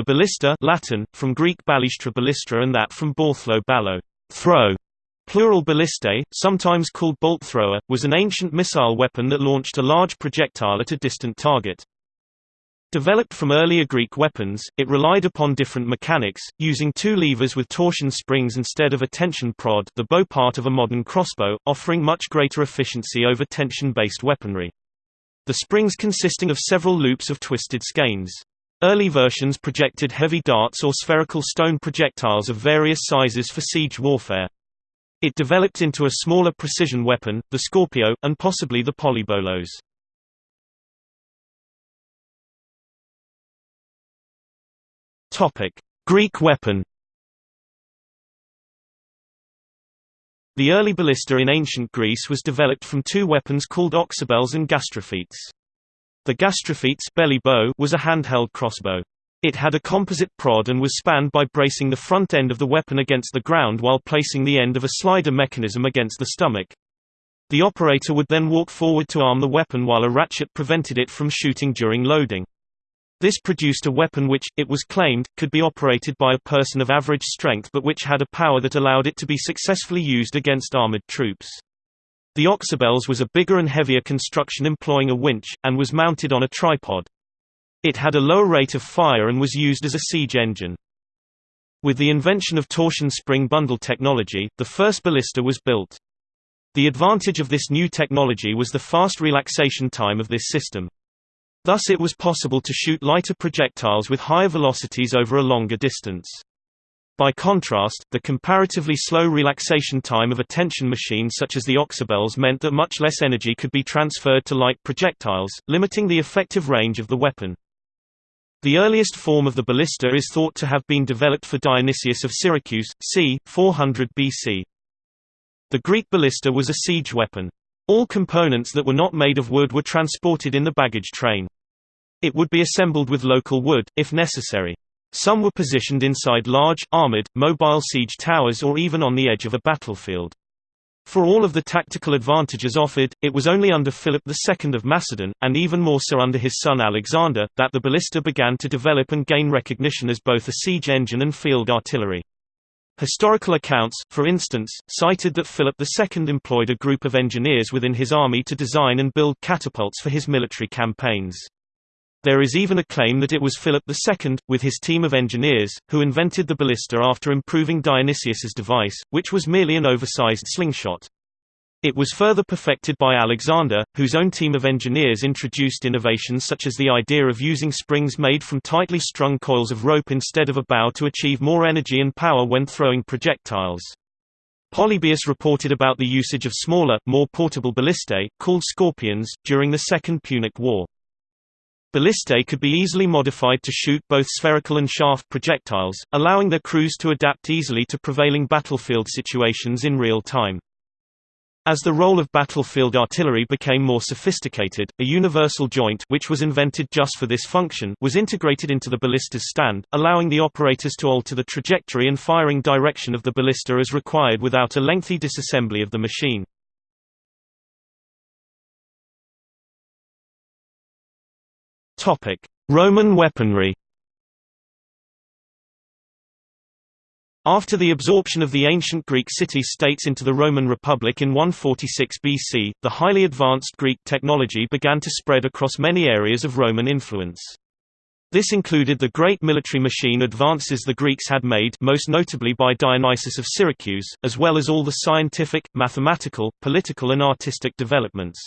The ballista Latin, from Greek ballistra ballistra and that from balthlo ballo, throw, plural ballistae, sometimes called bolt thrower, was an ancient missile weapon that launched a large projectile at a distant target. Developed from earlier Greek weapons, it relied upon different mechanics, using two levers with torsion springs instead of a tension prod the bow part of a modern crossbow, offering much greater efficiency over tension-based weaponry. The springs consisting of several loops of twisted skeins. Early versions projected heavy darts or spherical stone projectiles of various sizes for siege warfare. It developed into a smaller precision weapon, the Scorpio, and possibly the Polybolos. Greek weapon. The early ballista in ancient Greece was developed from two weapons called oxybeles and gastrophetes. The gastrophetes belly bow was a handheld crossbow. It had a composite prod and was spanned by bracing the front end of the weapon against the ground while placing the end of a slider mechanism against the stomach. The operator would then walk forward to arm the weapon while a ratchet prevented it from shooting during loading. This produced a weapon which, it was claimed, could be operated by a person of average strength but which had a power that allowed it to be successfully used against armored troops. The oxybeles was a bigger and heavier construction employing a winch, and was mounted on a tripod. It had a lower rate of fire and was used as a siege engine. With the invention of torsion spring bundle technology, the first ballista was built. The advantage of this new technology was the fast relaxation time of this system. Thus it was possible to shoot lighter projectiles with higher velocities over a longer distance. By contrast, the comparatively slow relaxation time of a tension machine such as the oxybeles meant that much less energy could be transferred to light projectiles, limiting the effective range of the weapon. The earliest form of the ballista is thought to have been developed for Dionysius of Syracuse, c. 400 BC. The Greek ballista was a siege weapon. All components that were not made of wood were transported in the baggage train. It would be assembled with local wood, if necessary. Some were positioned inside large, armored, mobile siege towers or even on the edge of a battlefield. For all of the tactical advantages offered, it was only under Philip II of Macedon, and even more so under his son Alexander, that the ballista began to develop and gain recognition as both a siege engine and field artillery. Historical accounts, for instance, cited that Philip II employed a group of engineers within his army to design and build catapults for his military campaigns. There is even a claim that it was Philip II, with his team of engineers, who invented the ballista after improving Dionysius's device, which was merely an oversized slingshot. It was further perfected by Alexander, whose own team of engineers introduced innovations such as the idea of using springs made from tightly strung coils of rope instead of a bow to achieve more energy and power when throwing projectiles. Polybius reported about the usage of smaller, more portable ballistae, called scorpions, during the Second Punic War. Ballistae could be easily modified to shoot both spherical and shaft projectiles, allowing their crews to adapt easily to prevailing battlefield situations in real time. As the role of battlefield artillery became more sophisticated, a universal joint which was invented just for this function was integrated into the ballista's stand, allowing the operators to alter the trajectory and firing direction of the ballista as required without a lengthy disassembly of the machine. Roman weaponry After the absorption of the ancient Greek city-states into the Roman Republic in 146 BC, the highly advanced Greek technology began to spread across many areas of Roman influence. This included the great military machine advances the Greeks had made most notably by Dionysius of Syracuse, as well as all the scientific, mathematical, political and artistic developments.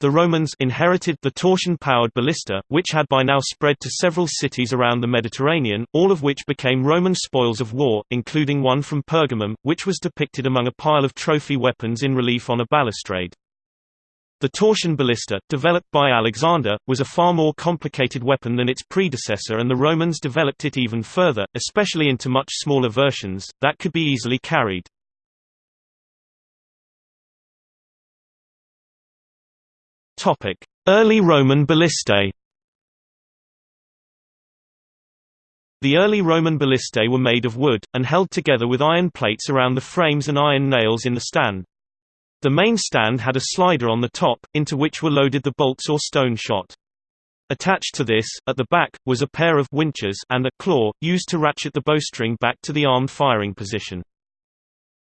The Romans inherited the torsion-powered ballista, which had by now spread to several cities around the Mediterranean, all of which became Roman spoils of war, including one from Pergamum, which was depicted among a pile of trophy weapons in relief on a balustrade. The torsion ballista, developed by Alexander, was a far more complicated weapon than its predecessor and the Romans developed it even further, especially into much smaller versions, that could be easily carried. Early Roman ballistae The early Roman ballistae were made of wood, and held together with iron plates around the frames and iron nails in the stand. The main stand had a slider on the top, into which were loaded the bolts or stone shot. Attached to this, at the back, was a pair of winches and a claw, used to ratchet the bowstring back to the armed firing position.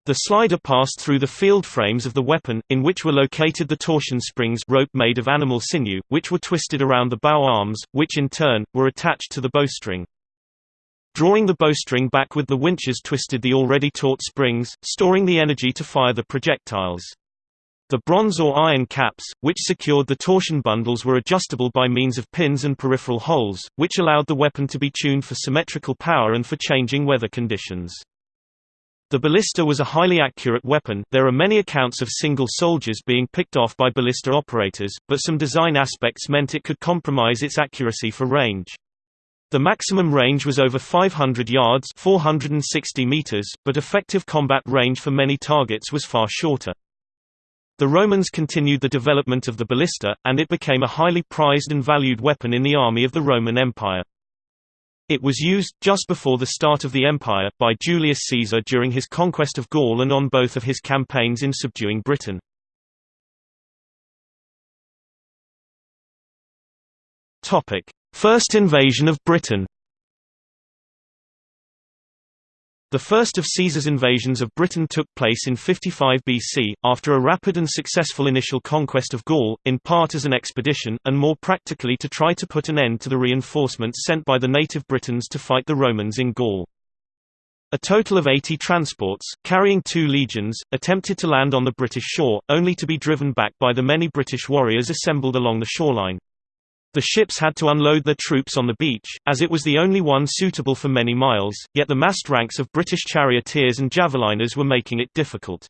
The slider passed through the field frames of the weapon, in which were located the torsion springs rope made of animal sinew, which were twisted around the bow arms, which in turn, were attached to the bowstring. Drawing the bowstring back with the winches twisted the already taut springs, storing the energy to fire the projectiles. The bronze or iron caps, which secured the torsion bundles were adjustable by means of pins and peripheral holes, which allowed the weapon to be tuned for symmetrical power and for changing weather conditions. The ballista was a highly accurate weapon there are many accounts of single soldiers being picked off by ballista operators, but some design aspects meant it could compromise its accuracy for range. The maximum range was over 500 yards 460 meters, but effective combat range for many targets was far shorter. The Romans continued the development of the ballista, and it became a highly prized and valued weapon in the army of the Roman Empire. It was used, just before the start of the empire, by Julius Caesar during his conquest of Gaul and on both of his campaigns in subduing Britain. First invasion of Britain The first of Caesar's invasions of Britain took place in 55 BC, after a rapid and successful initial conquest of Gaul, in part as an expedition, and more practically to try to put an end to the reinforcements sent by the native Britons to fight the Romans in Gaul. A total of 80 transports, carrying two legions, attempted to land on the British shore, only to be driven back by the many British warriors assembled along the shoreline. The ships had to unload their troops on the beach, as it was the only one suitable for many miles, yet the massed ranks of British charioteers and javeliners were making it difficult.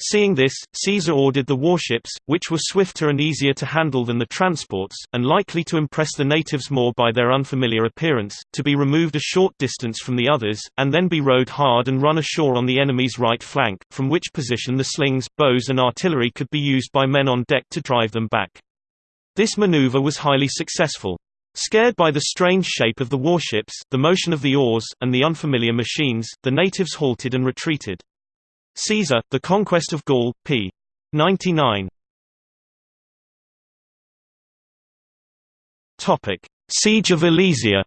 Seeing this, Caesar ordered the warships, which were swifter and easier to handle than the transports, and likely to impress the natives more by their unfamiliar appearance, to be removed a short distance from the others, and then be rowed hard and run ashore on the enemy's right flank, from which position the slings, bows and artillery could be used by men on deck to drive them back. This maneuver was highly successful. Scared by the strange shape of the warships, the motion of the oars, and the unfamiliar machines, the natives halted and retreated. Caesar, The Conquest of Gaul, p. 99. Siege of Alesia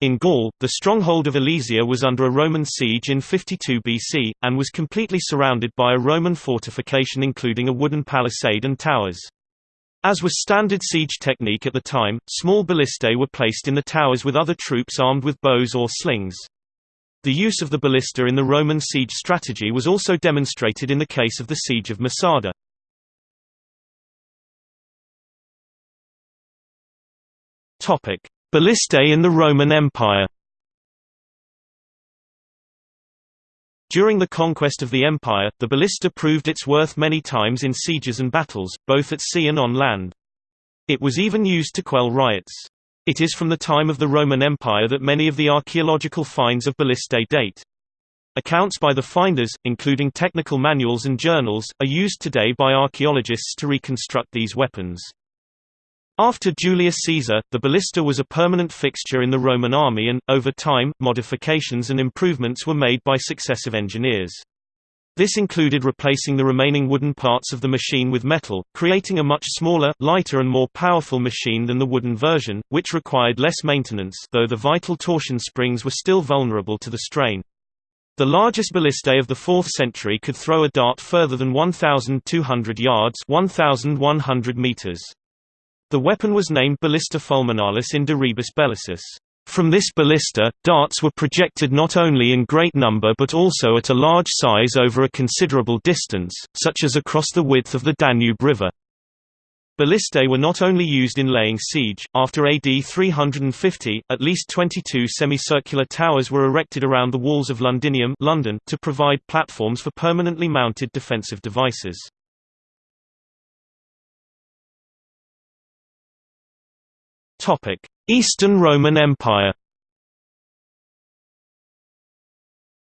In Gaul, the stronghold of Alesia was under a Roman siege in 52 BC, and was completely surrounded by a Roman fortification including a wooden palisade and towers. As was standard siege technique at the time, small ballistae were placed in the towers with other troops armed with bows or slings. The use of the ballista in the Roman siege strategy was also demonstrated in the case of the siege of Masada. Ballistae in the Roman Empire During the conquest of the empire, the ballista proved its worth many times in sieges and battles, both at sea and on land. It was even used to quell riots. It is from the time of the Roman Empire that many of the archaeological finds of ballistae date. Accounts by the finders, including technical manuals and journals, are used today by archaeologists to reconstruct these weapons. After Julius Caesar, the ballista was a permanent fixture in the Roman army and, over time, modifications and improvements were made by successive engineers. This included replacing the remaining wooden parts of the machine with metal, creating a much smaller, lighter and more powerful machine than the wooden version, which required less maintenance though the vital torsion springs were still vulnerable to the strain. The largest ballistae of the 4th century could throw a dart further than 1,200 yards 1,100 meters. The weapon was named ballista fulminalis in De Rebus Bellicis. From this ballista, darts were projected not only in great number but also at a large size over a considerable distance, such as across the width of the Danube River. Ballistae were not only used in laying siege, after AD 350, at least 22 semicircular towers were erected around the walls of Londinium London to provide platforms for permanently mounted defensive devices. Topic: Eastern Roman Empire.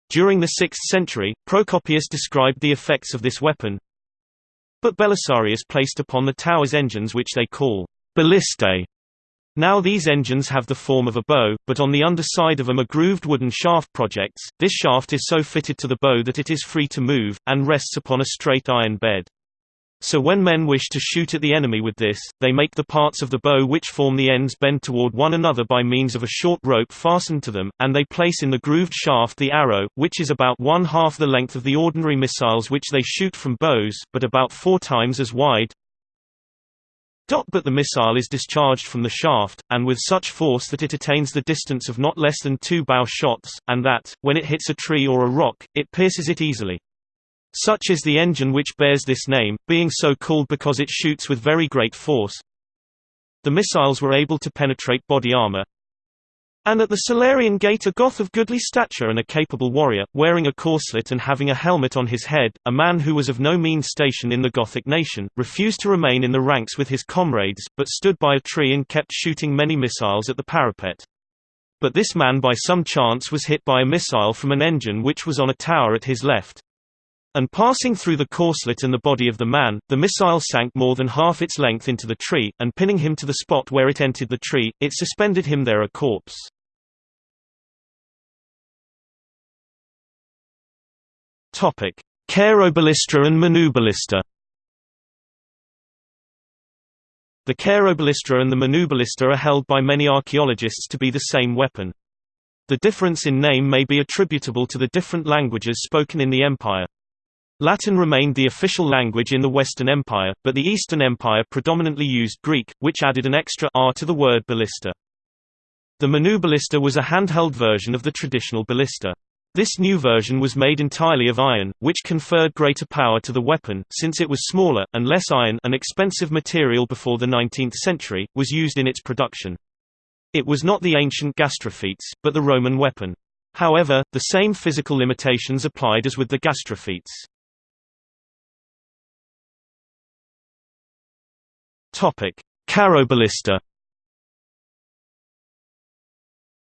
During the 6th century, Procopius described the effects of this weapon. But Belisarius placed upon the towers engines which they call ballistae. Now these engines have the form of a bow, but on the underside of them a grooved wooden shaft projects. This shaft is so fitted to the bow that it is free to move, and rests upon a straight iron bed. So when men wish to shoot at the enemy with this, they make the parts of the bow which form the ends bend toward one another by means of a short rope fastened to them, and they place in the grooved shaft the arrow, which is about one half the length of the ordinary missiles which they shoot from bows, but about four times as wide. But the missile is discharged from the shaft, and with such force that it attains the distance of not less than two bow shots, and that, when it hits a tree or a rock, it pierces it easily. Such is the engine which bears this name, being so called because it shoots with very great force. The missiles were able to penetrate body armor, and at the Salarian Gate a Goth of goodly stature and a capable warrior, wearing a corslet and having a helmet on his head, a man who was of no mean station in the Gothic nation, refused to remain in the ranks with his comrades, but stood by a tree and kept shooting many missiles at the parapet. But this man by some chance was hit by a missile from an engine which was on a tower at his left. And passing through the corslet and the body of the man, the missile sank more than half its length into the tree, and pinning him to the spot where it entered the tree, it suspended him there a corpse. Cheiroballistra and Manuballista. The Cheiroballistra and the Manuballista are held by many archaeologists to be the same weapon. The difference in name may be attributable to the different languages spoken in the empire. Latin remained the official language in the Western Empire, but the Eastern Empire predominantly used Greek, which added an extra r to the word ballista. The Manu ballista was a handheld version of the traditional ballista. This new version was made entirely of iron, which conferred greater power to the weapon, since it was smaller, and less iron an expensive material before the 19th century, was used in its production. It was not the ancient gastrophetes, but the Roman weapon. However, the same physical limitations applied as with the gastrophetes. Topic: Carroballista.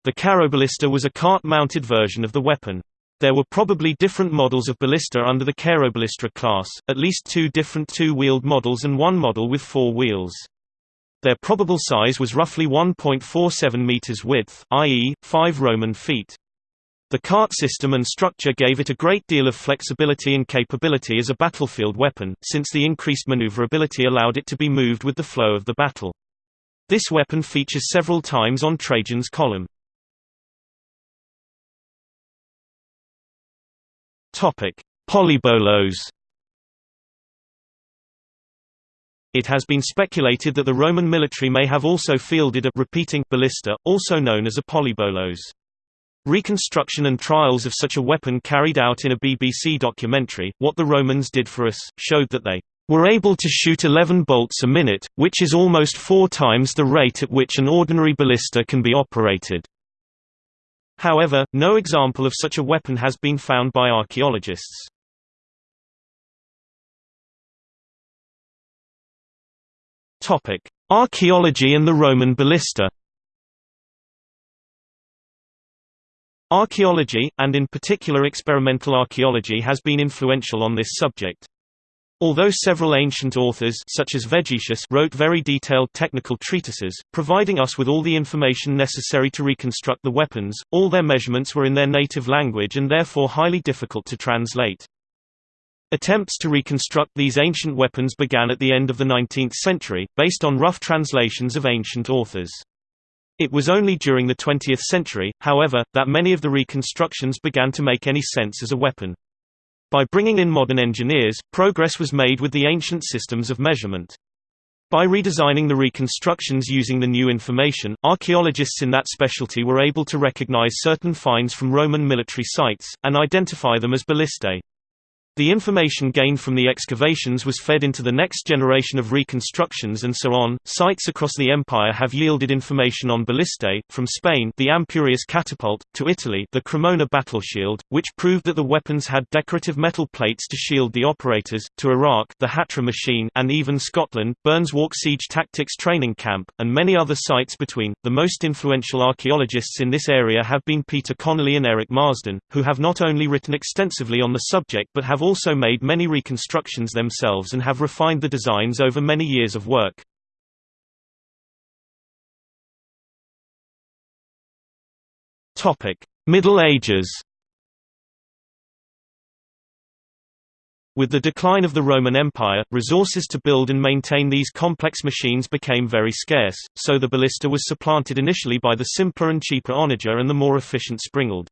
The Carroballista was a cart-mounted version of the weapon. There were probably different models of ballista under the Carroballista class, at least two different two-wheeled models and one model with four wheels. Their probable size was roughly 1.47 meters width, i.e., 5 Roman feet. The cart system and structure gave it a great deal of flexibility and capability as a battlefield weapon, since the increased maneuverability allowed it to be moved with the flow of the battle. This weapon features several times on Trajan's column. Polybolos It has been speculated that the Roman military may have also fielded a repeating ballista, also known as a polybolos. Reconstruction and trials of such a weapon carried out in a BBC documentary, What the Romans Did for Us, showed that they were able to shoot 11 bolts a minute, which is almost four times the rate at which an ordinary ballista can be operated. However, no example of such a weapon has been found by archaeologists. Archaeology and the Roman ballista Archaeology, and in particular experimental archaeology has been influential on this subject. Although several ancient authors such as Vegetius wrote very detailed technical treatises, providing us with all the information necessary to reconstruct the weapons, all their measurements were in their native language and therefore highly difficult to translate. Attempts to reconstruct these ancient weapons began at the end of the 19th century, based on rough translations of ancient authors. It was only during the 20th century, however, that many of the reconstructions began to make any sense as a weapon. By bringing in modern engineers, progress was made with the ancient systems of measurement. By redesigning the reconstructions using the new information, archaeologists in that specialty were able to recognize certain finds from Roman military sites, and identify them as ballistae. The information gained from the excavations was fed into the next generation of reconstructions and so on. Sites across the empire have yielded information on ballistae, from Spain the Ampurias catapult, to Italy the Cremona battleshield, which proved that the weapons had decorative metal plates to shield the operators, to Iraq the Hatra machine and even Scotland, Burnswark Siege Tactics Training Camp, and many other sites between. The most influential archaeologists in this area have been Peter Connolly and Eric Marsden, who have not only written extensively on the subject but have also made many reconstructions themselves and have refined the designs over many years of work. Middle Ages With the decline of the Roman Empire, resources to build and maintain these complex machines became very scarce, so the ballista was supplanted initially by the simpler and cheaper onager and the more efficient springald.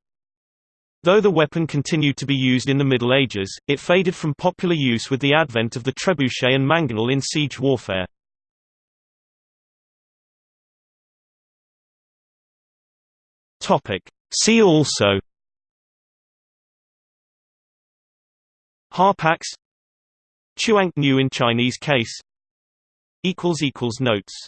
Though the weapon continued to be used in the Middle Ages, it faded from popular use with the advent of the trebuchet and mangonel in siege warfare. See also Harpax Chuang Niu in Chinese case Notes